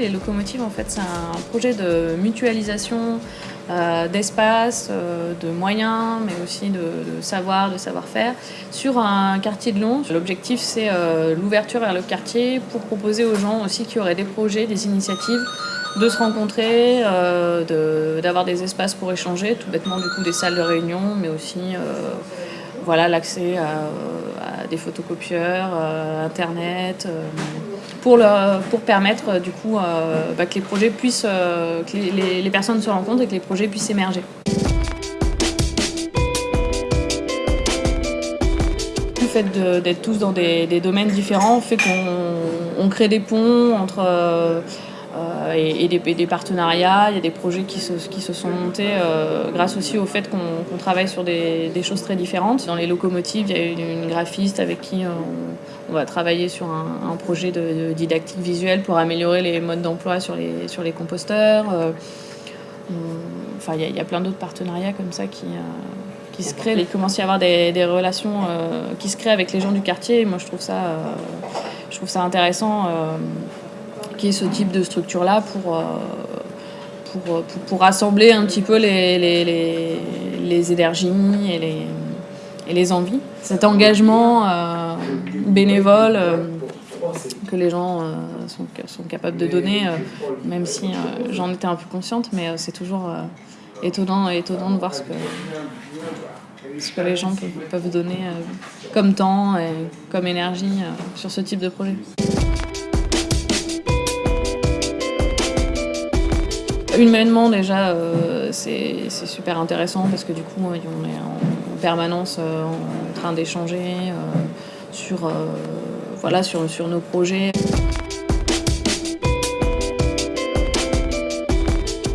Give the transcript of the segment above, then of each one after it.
Les locomotives, en fait, c'est un projet de mutualisation euh, d'espace, euh, de moyens, mais aussi de, savoir, de savoir-faire sur un quartier de Lons. L'objectif, c'est euh, l'ouverture vers le quartier pour proposer aux gens aussi qui auraient des projets, des initiatives, de se rencontrer, d'avoir des espaces pour échanger, tout bêtement du coup des salles de réunion, mais aussi voilà l'accès à, des photocopieurs, euh, internet, euh, pour, pour permettre euh, du coup bah, que les projets puissent, que les, personnes se rencontrent et que les projets puissent émerger. Le fait d'être tous dans des, domaines différents fait qu'on crée des ponts entre et, et, des, partenariats. Il y a des projets qui se, qui se sont montés euh, grâce aussi au fait qu'on qu travaille sur des, choses très différentes. Dans les locomotives, il y a une, graphiste avec qui on, on, va travailler sur un, projet de, didactique visuelle pour améliorer les modes d'emploi sur les, sur les composteurs. Euh, enfin, il y, a, plein d'autres partenariats comme ça qui, euh, qui se créent. Il commence à y avoir des, relations euh, qui se créent avec les gens du quartier. Moi, je trouve ça, euh, je trouve ça intéressant ce type de structure-là pour, euh, pour, pour, pour, rassembler un petit peu les, les, les, énergies et les, et les envies. Cet engagement euh, bénévole euh, que les gens sont, sont, capables de donner, même si j'en étais un peu consciente, mais c'est toujours étonnant, étonnant de voir ce que, ce que les gens peuvent donner comme temps et comme énergie sur ce type de projet. Humainement déjà euh, c'est super intéressant parce que du coup on est en, permanence euh, en train d'échanger euh, sur, nos projets.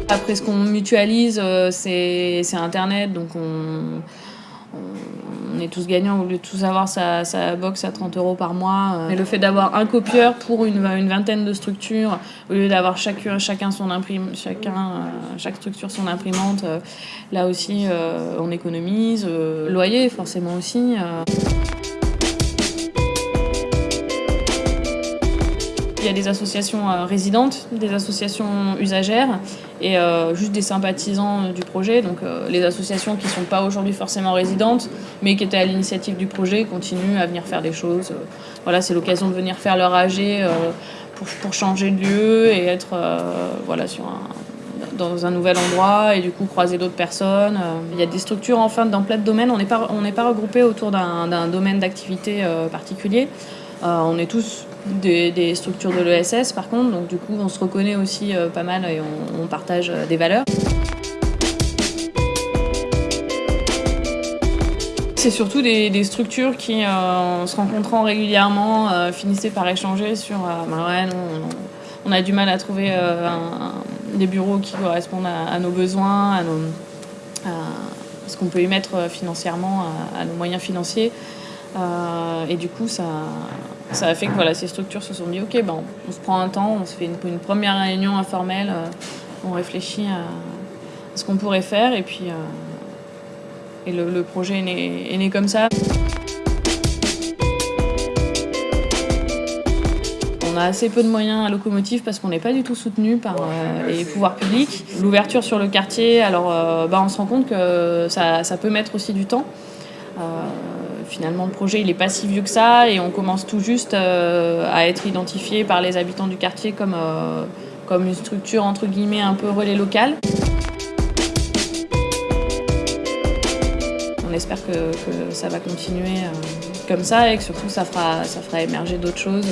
Après ce qu'on mutualise c'est internet donc on, on est tous gagnants au lieu de tous avoir sa, sa box à 30 euros par mois. Et le fait d'avoir un copieur pour une, une, vingtaine de structures, au lieu d'avoir chacun, chacun son imprime, chacun, euh, chaque structure son imprimante, euh, là aussi euh, on économise. loyer forcément aussi. Il y a des associations euh, résidentes, des associations usagères et euh, juste des sympathisants du projet. Donc euh, les associations qui ne sont pas aujourd'hui forcément résidentes, mais qui étaient à l'initiative du projet, continuent à venir faire des choses. Voilà, c'est l'occasion de venir faire leur AG pour, pour, changer de lieu et être voilà, sur un, dans un nouvel endroit et du coup croiser d'autres personnes. Il y a des structures enfin dans plein de domaines. On n'est pas, on pas regroupé autour d'un domaine d'activité particulier. Euh, on est tous des, structures de l'ESS par contre, donc du coup on se reconnaît aussi euh, pas mal et on, partage euh, des valeurs. c'est surtout des, structures qui, euh, en se rencontrant régulièrement, finissaient par échanger sur bah on, a du mal à trouver des bureaux qui correspondent à, nos besoins, à, ce qu'on peut y mettre financièrement, à nos moyens financiers. Euh, et du coup, ça, ça a fait que voilà, ces structures se sont dit ok, ben, on, se prend un temps, on se fait une, première réunion informelle, euh, on réfléchit à, ce qu'on pourrait faire et puis euh, et le, projet est né, comme ça. On a assez peu de moyens à locomotive parce qu'on n'est pas du tout soutenu par les pouvoirs publics. L'ouverture sur le quartier, alors bah, on se rend compte que ça, ça peut mettre aussi du temps. Finalement le projet il est pas si vieux que ça et on commence tout juste euh, à être identifié par les habitants du quartier comme, euh, comme une structure entre guillemets un peu relais local. On espère que, ça va continuer euh, comme ça et que surtout ça fera, ça fera émerger d'autres choses.